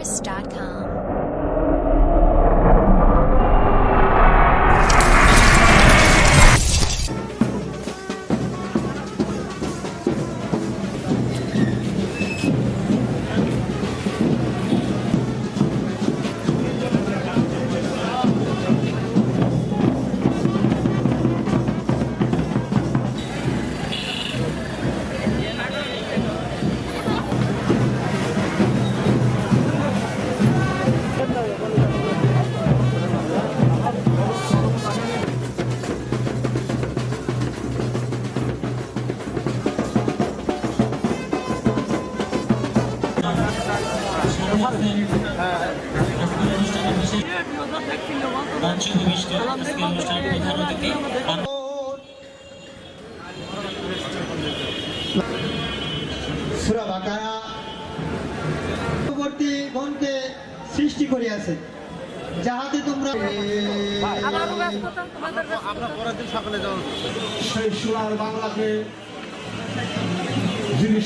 thesaurus.com. সুরা বাকায়া পরবর্তী বনকে সৃষ্টি করিয়াছে। যাহাতে তোমরা সোনার বাংলাকে যিনি